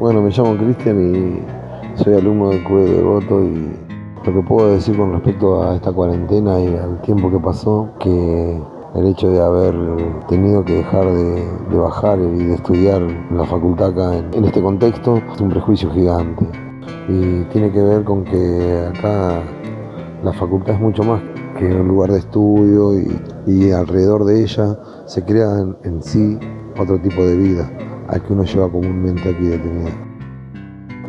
Bueno, me llamo Cristian y soy alumno del CUE de Voto y lo que puedo decir con respecto a esta cuarentena y al tiempo que pasó, que el hecho de haber tenido que dejar de, bajar y de estudiar la facultad acá en, este contexto es un prejuicio gigante. Y tiene que ver con que acá la facultad es mucho más que un lugar de estudio y, alrededor de ella se crea en, sí otro tipo de vida al que uno lleva comúnmente aquí detenido.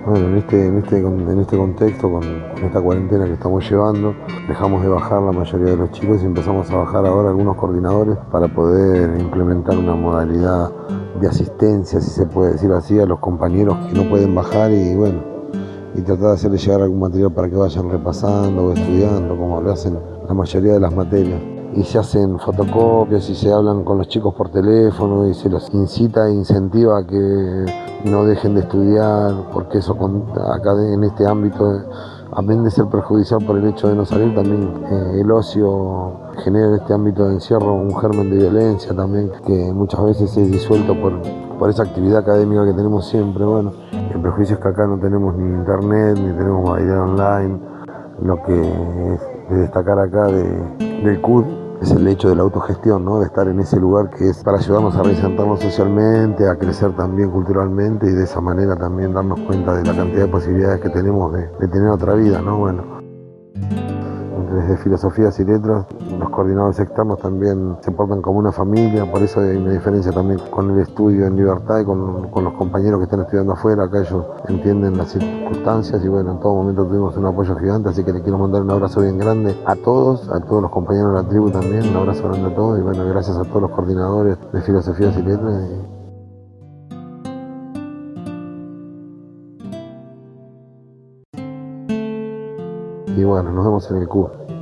Bueno, en este, en este, en este contexto, con, esta cuarentena que estamos llevando, dejamos de bajar la mayoría de los chicos y empezamos a bajar ahora algunos coordinadores para poder implementar una modalidad de asistencia, si se puede decir así, a los compañeros que no pueden bajar y bueno, y tratar de hacerles llegar algún material para que vayan repasando o estudiando, como lo hacen la mayoría de las materias. Y se hacen fotocopias y se hablan con los chicos por teléfono y se los incita e incentiva a que no dejen de estudiar, porque eso acá en este ámbito, amén de ser perjudicial por el hecho de no salir, también eh, el ocio genera en este ámbito de encierro un germen de violencia también, que muchas veces es disuelto por, por esa actividad académica que tenemos siempre. Bueno, el prejuicio es que acá no tenemos ni internet, ni tenemos modalidad online, lo que es de destacar acá de, del CUD es el hecho de la autogestión, ¿no? de estar en ese lugar que es para ayudarnos a reinsertarnos socialmente, a crecer también culturalmente y de esa manera también darnos cuenta de la cantidad de posibilidades que tenemos de, de tener otra vida. ¿no? Bueno, desde filosofías y letras, los coordinadores externos también se portan como una familia, por eso hay una diferencia también con el estudio en libertad y con, los compañeros que están estudiando afuera, acá ellos entienden las circunstancias y bueno, en todo momento tuvimos un apoyo gigante, así que le quiero mandar un abrazo bien grande a todos, a todos los compañeros de la tribu también, un abrazo grande a todos y bueno, gracias a todos los coordinadores de filosofías y letras. Bueno, nos vemos en el CUB.